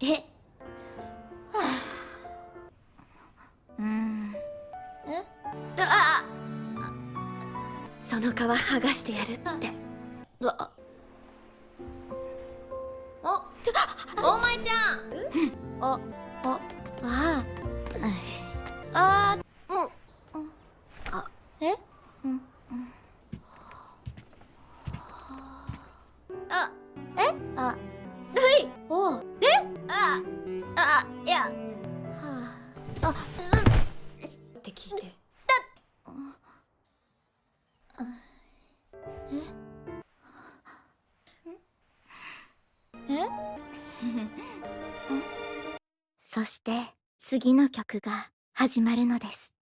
え？うん。え？あその皮剥がしてやるって。あ。おお前ちゃん。あああ。ああもう。あ。え？うん。あ。え？あ。はいあいや。はあ。あって聞いて。え？そして次の曲が始まるのです